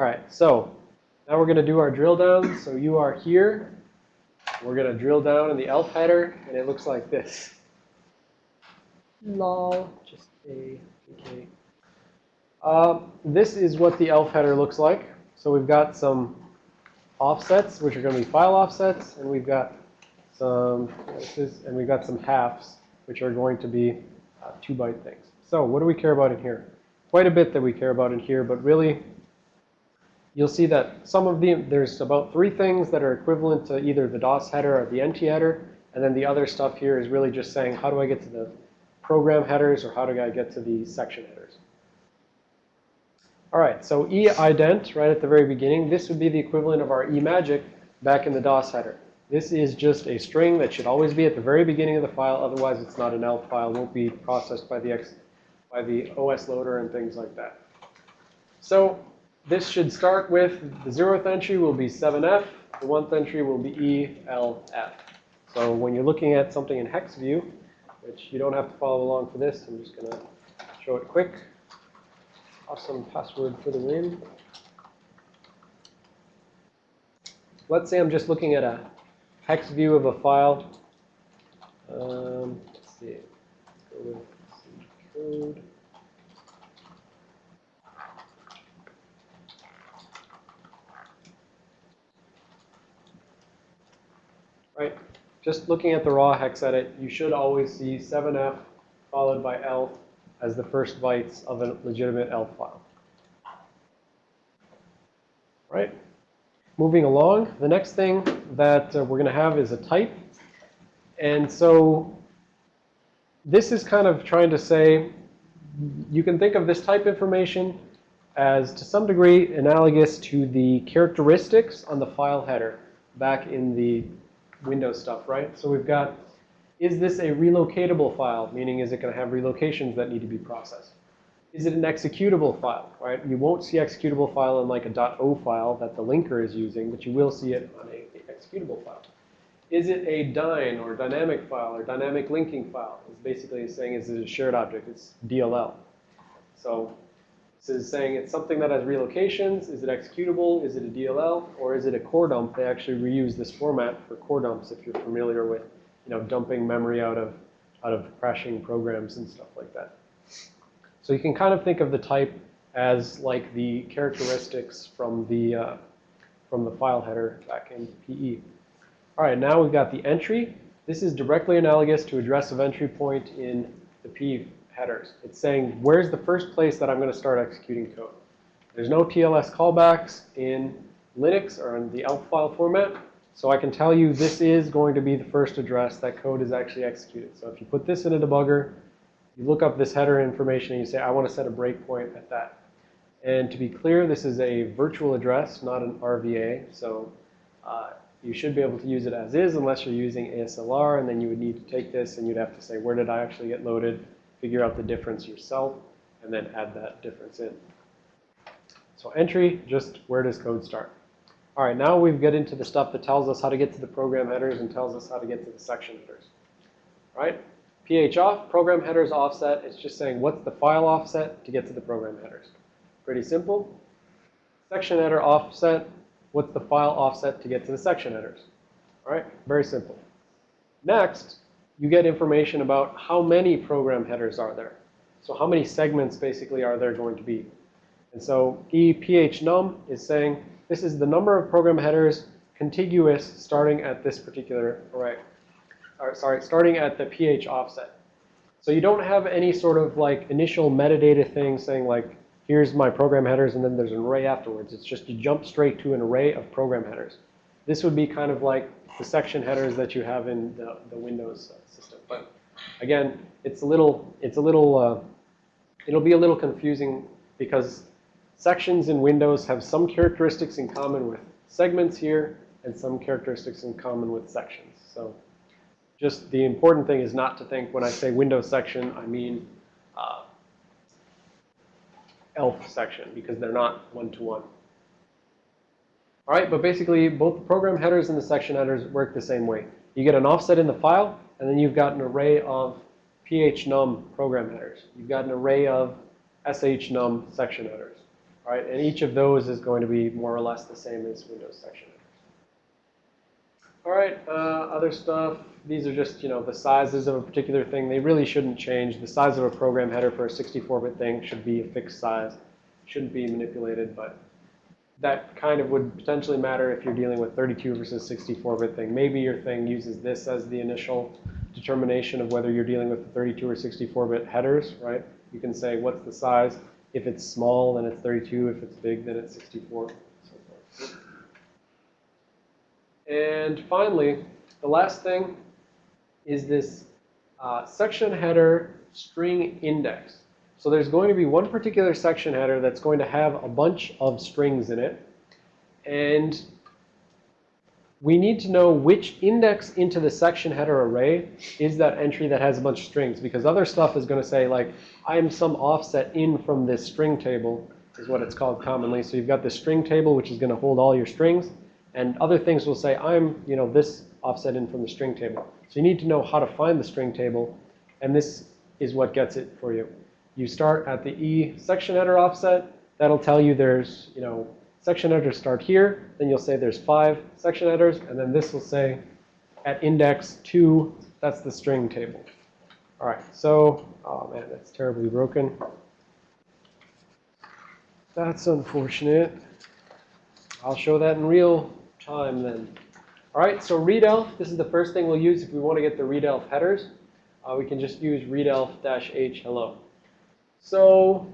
All right, so now we're going to do our drill down. So you are here. We're going to drill down in the ELF header, and it looks like this. Lol, just a okay. Uh, this is what the ELF header looks like. So we've got some offsets, which are going to be file offsets, and we've got some, and we've got some halves, which are going to be uh, two byte things. So what do we care about in here? Quite a bit that we care about in here, but really, you'll see that some of the, there's about three things that are equivalent to either the DOS header or the NT header, and then the other stuff here is really just saying, how do I get to the program headers, or how do I get to the section headers? All right, so eident right at the very beginning, this would be the equivalent of our eMagic back in the DOS header. This is just a string that should always be at the very beginning of the file. Otherwise, it's not an ELF file. won't be processed by the, X, by the OS loader and things like that. So this should start with the zeroth entry will be 7F. The one entry will be ELF. So when you're looking at something in hex view, which you don't have to follow along for this, I'm just going to show it quick awesome password for the win. Let's say I'm just looking at a hex view of a file. Um, let's see go with code. Right. Just looking at the raw hex edit, you should always see 7f followed by ELF as the first bytes of a legitimate ELF file. Right? Moving along, the next thing that uh, we're going to have is a type. And so this is kind of trying to say, you can think of this type information as to some degree analogous to the characteristics on the file header back in the Windows stuff, right? So we've got is this a relocatable file? Meaning, is it going to have relocations that need to be processed? Is it an executable file, right? You won't see executable file in like a .o file that the linker is using, but you will see it on a, executable file. Is it a DYNE or dynamic file or dynamic linking file? It's basically saying is it a shared object? It's DLL. So this is saying it's something that has relocations. Is it executable? Is it a DLL? Or is it a core dump? They actually reuse this format for core dumps if you're familiar with you know, dumping memory out of, out of crashing programs and stuff like that. So you can kind of think of the type as like the characteristics from the, uh, from the file header back in PE. All right, now we've got the entry. This is directly analogous to address of entry point in the PE headers. It's saying, where's the first place that I'm going to start executing code? There's no TLS callbacks in Linux or in the ELF file format. So I can tell you this is going to be the first address that code is actually executed. So if you put this in a debugger, you look up this header information and you say, I want to set a breakpoint at that. And to be clear, this is a virtual address, not an RVA. So uh, you should be able to use it as is unless you're using ASLR. And then you would need to take this and you'd have to say, where did I actually get loaded? Figure out the difference yourself and then add that difference in. So entry, just where does code start? All right, now we've get into the stuff that tells us how to get to the program headers and tells us how to get to the section headers. All right? PH off, program headers offset. It's just saying what's the file offset to get to the program headers. Pretty simple. Section header offset, what's the file offset to get to the section headers. All right? Very simple. Next, you get information about how many program headers are there. So how many segments basically are there going to be. And so EPHNUM is saying this is the number of program headers contiguous starting at this particular array. Or, sorry, starting at the PH offset. So you don't have any sort of like initial metadata thing saying like, here's my program headers and then there's an array afterwards. It's just you jump straight to an array of program headers. This would be kind of like the section headers that you have in the, the Windows system. But again, it's a little, it's a little, uh, it'll be a little confusing because Sections in Windows have some characteristics in common with segments here and some characteristics in common with sections. So just the important thing is not to think when I say Windows section, I mean uh, ELF section because they're not one-to-one. -one. All right, but basically both the program headers and the section headers work the same way. You get an offset in the file, and then you've got an array of phnum program headers. You've got an array of shnum section headers. All right, and each of those is going to be more or less the same as Windows section. headers. All right, uh, other stuff. These are just, you know, the sizes of a particular thing. They really shouldn't change. The size of a program header for a 64-bit thing should be a fixed size. Shouldn't be manipulated, but that kind of would potentially matter if you're dealing with 32 versus 64-bit thing. Maybe your thing uses this as the initial determination of whether you're dealing with the 32 or 64-bit headers, right? You can say what's the size. If it's small, then it's 32. If it's big, then it's 64. So forth. And finally, the last thing is this uh, section header string index. So there's going to be one particular section header that's going to have a bunch of strings in it. And we need to know which index into the section header array is that entry that has a bunch of strings. Because other stuff is going to say, like, I'm some offset in from this string table, is what it's called commonly. So you've got this string table, which is going to hold all your strings. And other things will say, I'm, you know, this offset in from the string table. So you need to know how to find the string table. And this is what gets it for you. You start at the E section header offset. That'll tell you there's, you know, section headers start here. Then you'll say there's five section headers. And then this will say at index 2, that's the string table. All right, so, oh man, that's terribly broken. That's unfortunate. I'll show that in real time then. All right, so readelf, this is the first thing we'll use if we want to get the readelf headers. Uh, we can just use readelf-h hello. So